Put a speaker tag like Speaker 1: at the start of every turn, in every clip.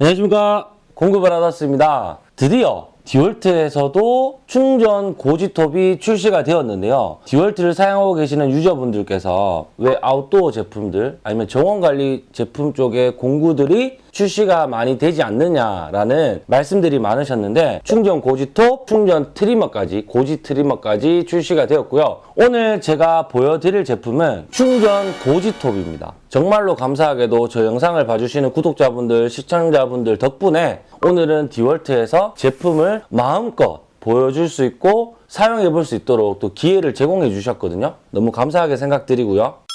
Speaker 1: 안녕하십니까. 공급을 받았습니다. 드디어 디월트에서도 충전 고지톱이 출시가 되었는데요. 디월트를 사용하고 계시는 유저분들께서 왜 아웃도어 제품들 아니면 정원관리 제품 쪽에 공구들이 출시가 많이 되지 않느냐라는 말씀들이 많으셨는데 충전 고지톱, 충전 트리머까지 고지 트리머까지 출시가 되었고요 오늘 제가 보여드릴 제품은 충전 고지톱입니다 정말로 감사하게도 저 영상을 봐주시는 구독자분들, 시청자분들 덕분에 오늘은 디월트에서 제품을 마음껏 보여줄 수 있고 사용해 볼 수 있도록 또 기회를 제공해 주셨거든요. 너무 감사하게 생각드리고요.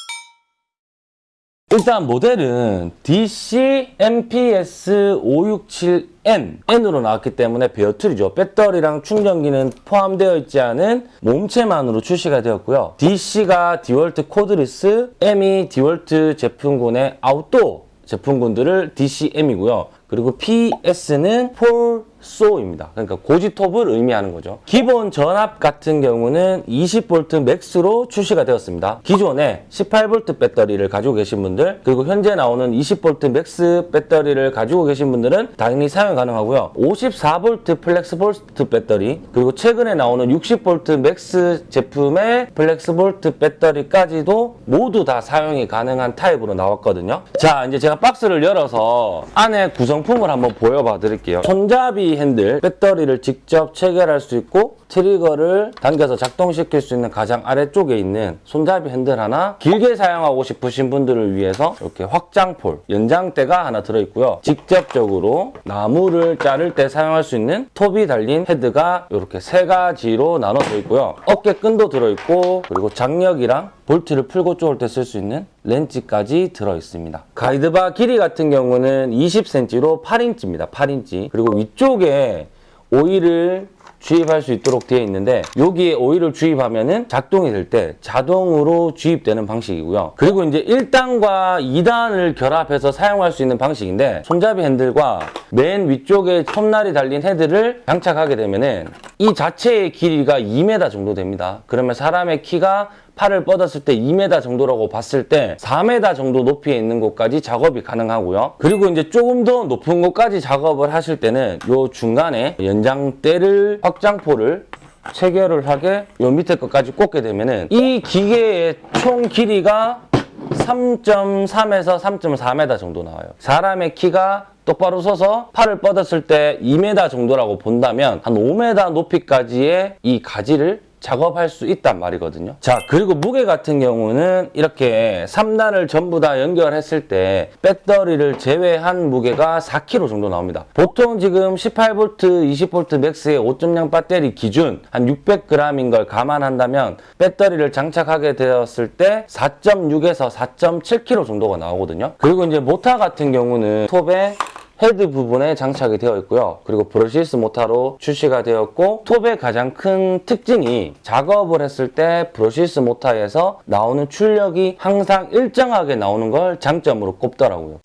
Speaker 1: 일단 모델은 DC MPS 567N N으로 나왔기 때문에 bare tool이죠. 배터리랑 충전기는 포함되어 있지 않은 몸체만으로 출시가 되었고요. DC가 디월트 cordless, M이 디월트 제품군의 아웃도어 제품군들을 DCM이고요. 그리고 PS는 pole saw입니다. 그러니까 고지톱을 의미하는 거죠. 기본 전압 같은 경우는 20V MAX로 출시가 되었습니다. 기존에 18V 배터리를 가지고 계신 분들 그리고 현재 나오는 20V MAX 배터리를 가지고 계신 분들은 당연히 사용 가능하고요. 54V FLEXVOLT 배터리 그리고 최근에 나오는 60V MAX 제품의 FLEXVOLT 배터리까지도 모두 다 사용이 가능한 타입으로 나왔거든요. 자 이제 제가 박스를 열어서 안에 구성품을 한번 보여봐 드릴게요. 손잡이 핸들 배터리를 직접 체결할 수 있고 trigger를 당겨서 작동시킬 수 있는 가장 아래쪽에 있는 손잡이 핸들 하나 길게 사용하고 싶으신 분들을 위해서 이렇게 확장 pole 연장대가 하나 들어있고요. 직접적으로 나무를 자를 때 사용할 수 있는 톱이 달린 헤드가 이렇게 세 가지로 나눠져 있고요. 어깨끈도 들어있고 그리고 장력이랑 볼트를 풀고 쪼을 때 쓸 수 있는 렌치까지 들어있습니다. guide bar 길이 같은 경우는 20cm로 8인치입니다. 8인치. 그리고 위쪽에 오일을 주입할 수 있도록 되어 있는데 여기에 오일을 주입하면 은 작동이 될 때 자동으로 주입되는 방식이고요. 그리고 이제 1단과 2단을 결합해서 사용할 수 있는 방식인데 손잡이 핸들과 맨 위쪽에 톱날이 달린 헤드를 장착하게 되면 은 이 자체의 길이가 2m 정도 됩니다. 그러면 사람의 키가 팔을 뻗었을 때 2m 정도라고 봤을 때 4m 정도 높이에 있는 곳까지 작업이 가능하고요. 그리고 이제 조금 더 높은 곳까지 작업을 하실 때는 요 중간에 연장대를 확장포를 체결을 하게 요 밑에 것까지 꽂게 되면은 이 기계의 총 길이가 3.3에서 3.4m 정도 나와요. 사람의 키가 똑바로 서서 팔을 뻗었을 때 2m 정도라고 본다면 한 5m 높이까지의 이 가지를 작업할 수 있단 말이거든요. 자, 그리고 무게 같은 경우는 이렇게 3단을 전부 다 연결했을 때 배터리를 제외한 무게가 4kg 정도 나옵니다. 보통 지금 18V, 20V MAX의 5.0 배터리 기준 한 600g인 걸 감안한다면 배터리를 장착하게 되었을 때 4.6에서 4.7kg 정도가 나오거든요. 그리고 이제 모터 같은 경우는 톱에 헤드 부분에 장착이 되어 있고요. 그리고 brushless 모터로 출시가 되었고 톱의 가장 큰 특징이 작업을 했을 때 brushless 모터에서 나오는 출력이 항상 일정하게 나오는 걸 장점으로 꼽더라고요.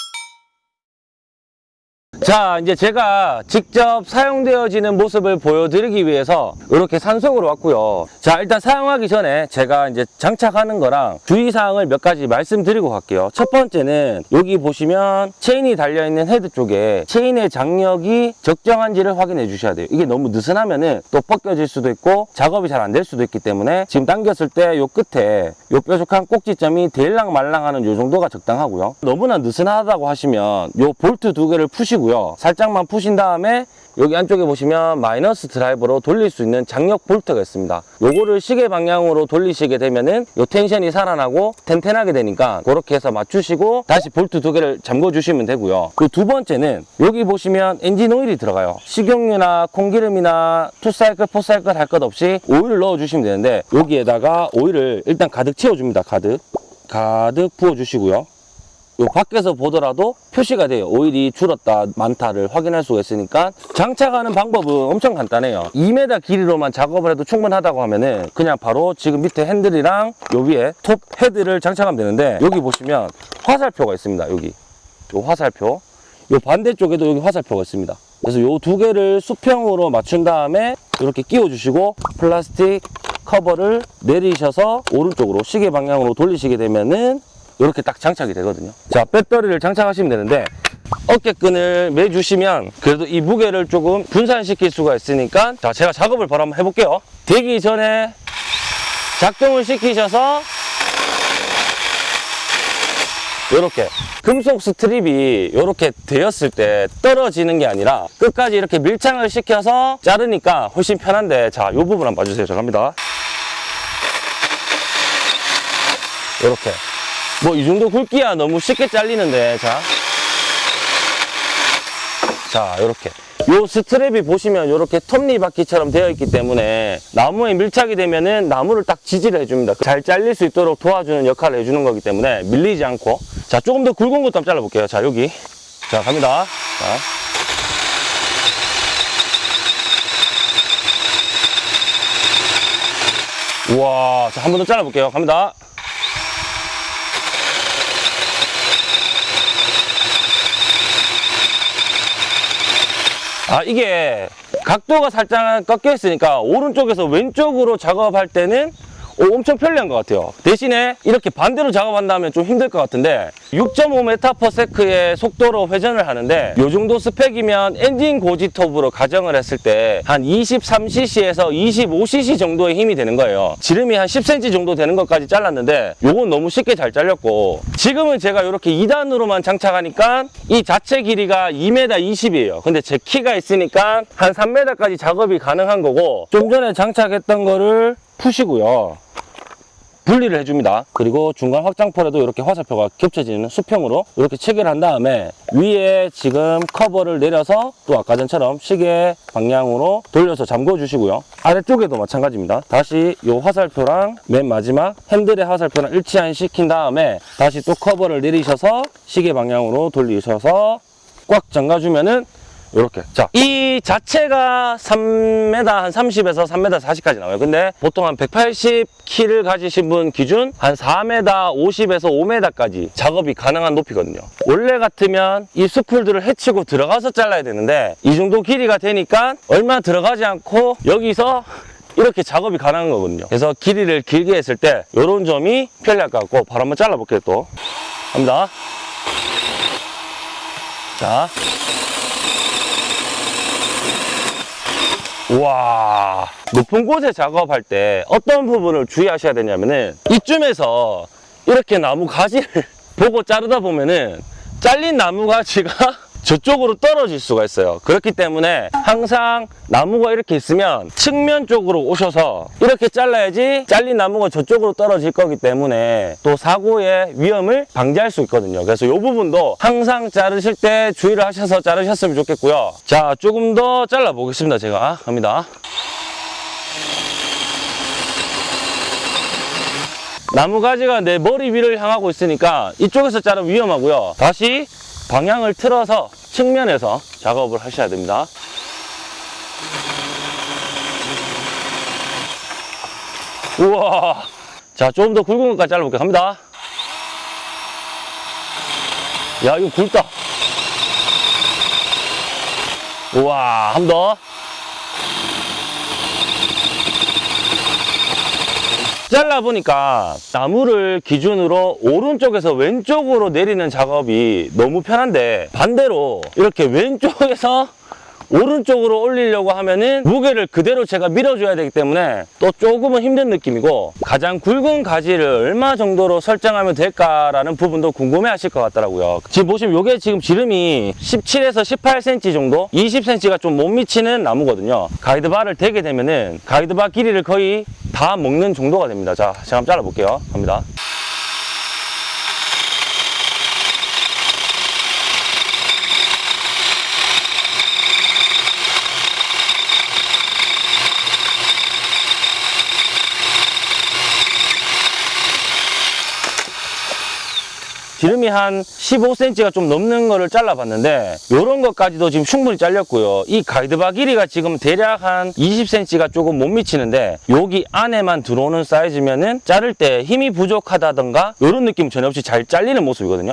Speaker 1: 자 이제 제가 직접 사용되어지는 모습을 보여드리기 위해서 이렇게 산속으로 왔고요. 자 일단 사용하기 전에 제가 이제 장착하는 거랑 주의사항을 몇 가지 말씀드리고 갈게요. 첫 번째는 여기 보시면 체인이 달려있는 헤드 쪽에 체인의 장력이 적정한지를 확인해 주셔야 돼요. 이게 너무 느슨하면은 또 벗겨질 수도 있고 작업이 잘 안 될 수도 있기 때문에 지금 당겼을 때 요 끝에 요 뾰족한 꼭지점이 데일랑 말랑하는 요 정도가 적당하고요. 너무나 느슨하다고 하시면 요 볼트 두 개를 푸시고 요. 살짝만 푸신 다음에 여기 안쪽에 보시면 마이너스 드라이버로 돌릴 수 있는 장력 볼트가 있습니다. 요거를 시계 방향으로 돌리시게 되면은 요 tension이 살아나고 탱탱하게 되니까 그렇게 해서 맞추시고 다시 볼트 두 개를 잠궈 주시면 되고요. 그 두 번째는 여기 보시면 엔진 오일이 들어가요. 식용유나 콩기름이나 two cycle four cycle 할 것 없이 오일을 넣어 주시면 되는데 여기에다가 오일을 일단 가득 채워 줍니다. 가득. 가득 부어 주시고요 요 밖에서 보더라도 표시가 돼요. 오일이 줄었다, 많다를 확인할 수가 있으니까 장착하는 방법은 엄청 간단해요. 2m 길이로만 작업을 해도 충분하다고 하면은 그냥 바로 지금 밑에 핸들이랑 요 위에 톱 헤드를 장착하면 되는데 여기 보시면 화살표가 있습니다. 여기 요 화살표 요 반대쪽에도 여기 화살표가 있습니다. 그래서 요 두 개를 수평으로 맞춘 다음에 이렇게 끼워 주시고 플라스틱 커버를 내리셔서 오른쪽으로 시계 방향으로 돌리시게 되면은 이렇게 딱 장착이 되거든요. 자 배터리를 장착하시면 되는데 어깨끈을 매주시면 그래도 이 무게를 조금 분산시킬 수가 있으니까 자 제가 작업을 바로 한번 해볼게요. 되기 전에 작동을 시키셔서 요렇게 금속 스트립이 요렇게 되었을 때 떨어지는 게 아니라 끝까지 이렇게 밀착을 시켜서 자르니까 훨씬 편한데 자요 부분 한번 봐주세요. 자 갑니다. 요렇게 뭐 이 정도 굵기야 너무 쉽게 잘리는데 자 자, 요렇게. 요 스트랩이 보시면 요렇게 톱니바퀴처럼 되어 있기 때문에 나무에 밀착이 되면은 나무를 딱 지지를 해줍니다. 잘 잘릴 수 있도록 도와주는 역할을 해주는 거기 때문에 밀리지 않고. 자, 조금 더 굵은 것도 한번 잘라볼게요. 자, 여기. 자, 갑니다. 자. 우와, 자, 한 번 더 잘라볼게요. 갑니다. 아 이게 각도가 살짝 꺾여 있으니까 오른쪽에서 왼쪽으로 작업할 때는 오, 엄청 편리한 것 같아요. 대신에 이렇게 반대로 작업한다면 좀 힘들 것 같은데 6.5m/s의 속도로 회전을 하는데 이 정도 스펙이면 엔진 고지톱으로 가정을 했을 때 한 23cc에서 25cc 정도의 힘이 되는 거예요. 지름이 한 10cm 정도 되는 것까지 잘랐는데 요건 너무 쉽게 잘 잘렸고 지금은 제가 이렇게 2단으로만 장착하니까 이 자체 길이가 2m 20이에요. 근데 제 키가 있으니까 한 3m까지 작업이 가능한 거고 좀 전에 장착했던 거를 푸시고요 분리를 해줍니다. 그리고 중간 확장폴에도 이렇게 화살표가 겹쳐지는 수평으로 이렇게 체결한 다음에 위에 지금 커버를 내려서 또 아까 전처럼 시계 방향으로 돌려서 잠궈 주시고요. 아래쪽에도 마찬가지입니다. 다시 이 화살표랑 맨 마지막 핸들의 화살표랑 일치안 시킨 다음에 다시 또 커버를 내리셔서 시계 방향으로 돌리셔서 꽉 잠가주면은 이렇게. 자. 이 자체가 3m 한 30에서 3m 40까지 나와요. 근데 보통 한 180키를 가지신 분 기준 한 4m 50에서 5m까지 작업이 가능한 높이거든요. 원래 같으면 이 수풀들을 헤치고 들어가서 잘라야 되는데 이 정도 길이가 되니까 얼마 들어가지 않고 여기서 이렇게 작업이 가능한 거거든요. 그래서 길이를 길게 했을 때 이런 점이 편리할 것 같고 바로 한번 잘라볼게요 또. 갑니다. 자 와 높은 곳에 작업할 때 어떤 부분을 주의하셔야 되냐면은 이쯤에서 이렇게 나무 가지를 보고 자르다 보면은 잘린 나무 가지가 저쪽으로 떨어질 수가 있어요. 그렇기 때문에 항상 나무가 이렇게 있으면 측면 쪽으로 오셔서 이렇게 잘라야지 잘린 나무가 저쪽으로 떨어질 거기 때문에 또 사고의 위험을 방지할 수 있거든요. 그래서 이 부분도 항상 자르실 때 주의를 하셔서 자르셨으면 좋겠고요. 자 조금 더 잘라 보겠습니다 제가. 갑니다. 나무 가지가 내 머리 위를 향하고 있으니까 이쪽에서 자르면 위험하고요. 다시 방향을 틀어서 측면에서 작업을 하셔야 됩니다. 우와. 자 조금 더 굵은 것까지 잘라볼게요. 갑니다. 야 이거 굵다. 우와 한번더 잘라보니까 나무를 기준으로 오른쪽에서 왼쪽으로 내리는 작업이 너무 편한데 반대로 이렇게 왼쪽에서 오른쪽으로 올리려고 하면은 무게를 그대로 제가 밀어줘야 되기 때문에 또 조금은 힘든 느낌이고 가장 굵은 가지를 얼마 정도로 설정하면 될까라는 부분도 궁금해 하실 것 같더라고요. 지금 보시면 이게 지금 지름이 17에서 18cm 정도? 20cm가 좀 못 미치는 나무거든요. 가이드바를 대게 되면은 가이드바 길이를 거의 다 먹는 정도가 됩니다. 자 제가 한번 잘라 볼게요. 갑니다 지름이 한 15cm가 좀 넘는 거를 잘라봤는데 이런 것까지도 지금 충분히 잘렸고요. 이 가이드바 길이가 지금 대략 한 20cm가 조금 못 미치는데 여기 안에만 들어오는 사이즈면은 자를 때 힘이 부족하다던가 이런 느낌 전혀 없이 잘 잘리는 모습이거든요.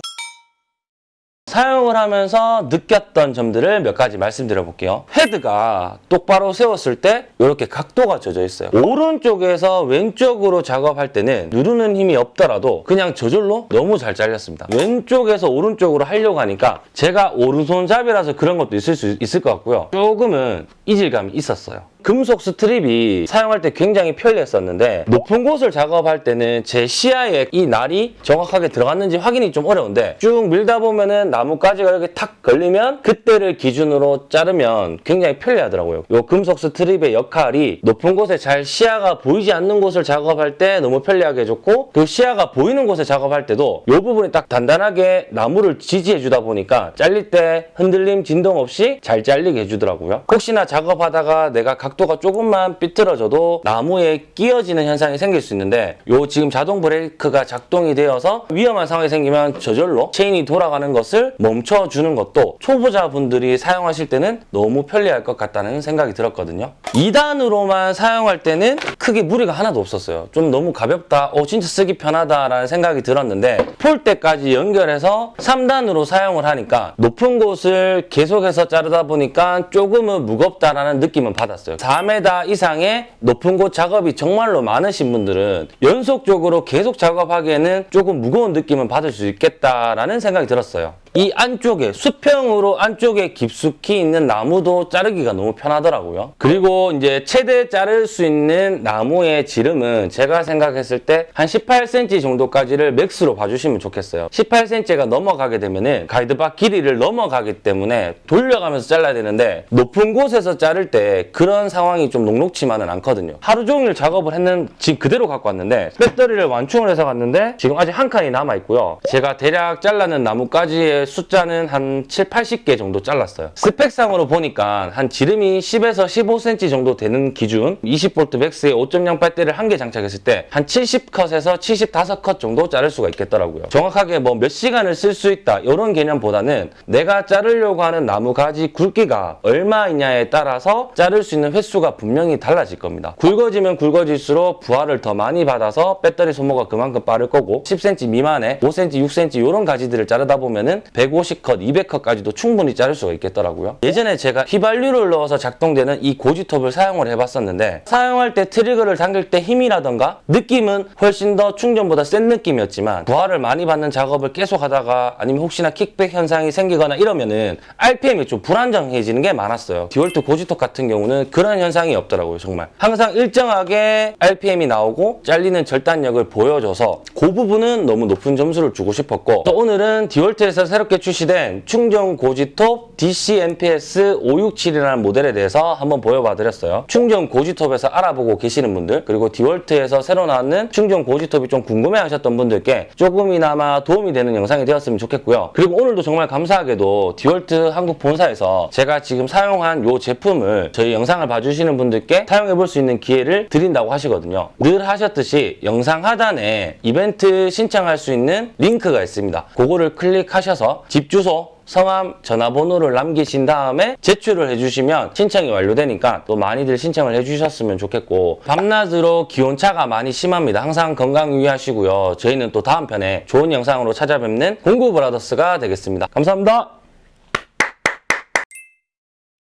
Speaker 1: 사용을 하면서 느꼈던 점들을 몇 가지 말씀드려 볼게요. 헤드가 똑바로 세웠을 때 이렇게 각도가 져져 있어요. 오른쪽에서 왼쪽으로 작업할 때는 누르는 힘이 없더라도 그냥 저절로 너무 잘 잘렸습니다. 왼쪽에서 오른쪽으로 하려고 하니까 제가 오른손잡이라서 그런 것도 있을 수 있을 것 같고요. 조금은 이질감이 있었어요. 금속 스트립이 사용할 때 굉장히 편리했었는데 높은 곳을 작업할 때는 제 시야에 이 날이 정확하게 들어갔는지 확인이 좀 어려운데 쭉 밀다 보면은 나뭇가지가 이렇게 탁 걸리면 그때를 기준으로 자르면 굉장히 편리하더라고요. 이 금속 스트립의 역할이 높은 곳에 잘 시야가 보이지 않는 곳을 작업할 때 너무 편리하게 해줬고 그 시야가 보이는 곳에 작업할 때도 이 부분이 딱 단단하게 나무를 지지해 주다 보니까 잘릴 때 흔들림 진동 없이 잘 잘리게 해주더라고요. 혹시나 작업하다가 내가 각 도가 조금만 삐뚤어져도 나무에 끼어지는 현상이 생길 수 있는데 요 지금 자동 브레이크가 작동이 되어서 위험한 상황이 생기면 저절로 체인이 돌아가는 것을 멈춰주는 것도 초보자분들이 사용하실 때는 너무 편리할 것 같다는 생각이 들었거든요. 2단으로만 사용할 때는 크게 무리가 하나도 없었어요. 좀 너무 가볍다, 어 진짜 쓰기 편하다라는 생각이 들었는데 폴대까지 연결해서 3단으로 사용을 하니까 높은 곳을 계속해서 자르다 보니까 조금은 무겁다라는 느낌은 받았어요. 4m 이상의 높은 곳 작업이 정말로 많으신 분들은 연속적으로 계속 작업하기에는 조금 무거운 느낌은 받을 수 있겠다라는 생각이 들었어요. 이 안쪽에 수평으로 안쪽에 깊숙이 있는 나무도 자르기가 너무 편하더라고요. 그리고 이제 최대 자를 수 있는 나무의 지름은 제가 생각했을 때 한 18cm 정도까지를 맥스로 봐주시면 좋겠어요. 18cm가 넘어가게 되면은 가이드바 길이를 넘어가기 때문에 돌려가면서 잘라야 되는데 높은 곳에서 자를 때 그런 상황이 좀 녹록치만은 않거든요. 하루 종일 작업을 했는 지금 그대로 갖고 왔는데 배터리를 완충을 해서 갔는데 지금 아직 한 칸이 남아 있고요. 제가 대략 잘라는 나무까지의 숫자는 한 7, 80개 정도 잘랐어요. 스펙상으로 보니까 한 지름이 10에서 15cm 정도 되는 기준 20V 맥스의 5.0 배터리를 한 개 장착했을 때 한 70컷에서 75컷 정도 자를 수가 있겠더라고요. 정확하게 뭐 몇 시간을 쓸 수 있다 이런 개념보다는 내가 자르려고 하는 나무 가지 굵기가 얼마이냐에 따라서 자를 수 있는 횟수가 분명히 달라질 겁니다. 굵어지면 굵어질수록 부하를 더 많이 받아서 배터리 소모가 그만큼 빠를 거고 10cm 미만의 5cm, 6cm 이런 가지들을 자르다 보면 은 150컷, 200컷까지도 충분히 자를 수가 있겠더라고요. 예전에 제가 휘발유를 넣어서 작동되는 이 고지톱을 사용을 해봤었는데 사용할 때 트리거를 당길 때 힘이라던가 느낌은 훨씬 더 충전보다 센 느낌이었지만 부하를 많이 받는 작업을 계속 하다가 아니면 혹시나 킥백 현상이 생기거나 이러면은 RPM이 좀 불안정해지는 게 많았어요. 디월트 고지톱 같은 경우는 그런 현상이 없더라고요, 정말. 항상 일정하게 RPM이 나오고 잘리는 절단력을 보여줘서 그 부분은 너무 높은 점수를 주고 싶었고 또 오늘은 디월트에서 새 롭게 출시된 충전 고지톱 DC MPS 567이라는 모델에 대해서 한번 보여봐 드렸어요. 충전 고지톱에서 알아보고 계시는 분들 그리고 디월트에서 새로 나왔는 충전 고지톱이 좀 궁금해 하셨던 분들께 조금이나마 도움이 되는 영상이 되었으면 좋겠고요. 그리고 오늘도 정말 감사하게도 디월트 한국 본사에서 제가 지금 사용한 이 제품을 저희 영상을 봐주시는 분들께 사용해 볼 수 있는 기회를 드린다고 하시거든요. 늘 하셨듯이 영상 하단에 이벤트 신청할 수 있는 링크가 있습니다. 그거를 클릭하셔서 집 주소 성함, 전화번호를 남기신 다음에 제출을 해주시면 신청이 완료되니까 또 많이들 신청을 해주셨으면 좋겠고 밤낮으로 기온차가 많이 심합니다. 항상 건강 유의하시고요. 저희는 또 다음 편에 좋은 영상으로 찾아뵙는 공구브라더스가 되겠습니다. 감사합니다.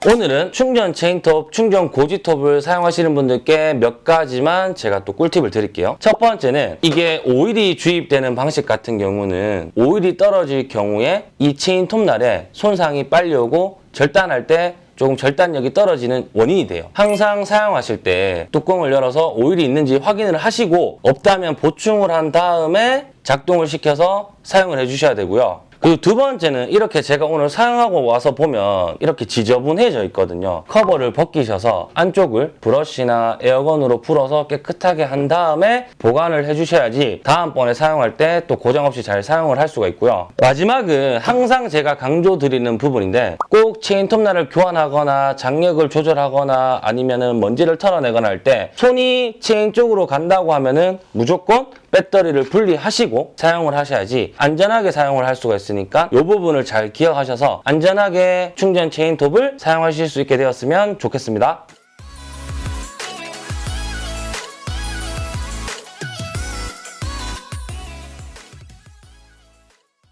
Speaker 1: 오늘은 충전 체인톱, 충전 고지톱을 사용하시는 분들께 몇 가지만 제가 또 꿀팁을 드릴게요. 첫 번째는 이게 오일이 주입되는 방식 같은 경우는 오일이 떨어질 경우에 이 체인톱 날에 손상이 빨리 오고 절단할 때 조금 절단력이 떨어지는 원인이 돼요. 항상 사용하실 때 뚜껑을 열어서 오일이 있는지 확인을 하시고 없다면 보충을 한 다음에 작동을 시켜서 사용을 해주셔야 되고요. 그리고 두 번째는 이렇게 제가 오늘 사용하고 와서 보면 이렇게 지저분해져 있거든요. 커버를 벗기셔서 안쪽을 브러쉬나 air gun으로 불어서 깨끗하게 한 다음에 보관을 해주셔야지 다음번에 사용할 때 또 고장 없이 잘 사용을 할 수가 있고요. 마지막은 항상 제가 강조드리는 부분인데 꼭 체인 톱날을 교환하거나 장력을 조절하거나 아니면은 먼지를 털어내거나 할 때 손이 체인 쪽으로 간다고 하면은 무조건 배터리를 분리하시고 사용을 하셔야지 안전하게 사용을 할 수가 있으니까 이 부분을 잘 기억하셔서 안전하게 충전 체인톱을 사용하실 수 있게 되었으면 좋겠습니다.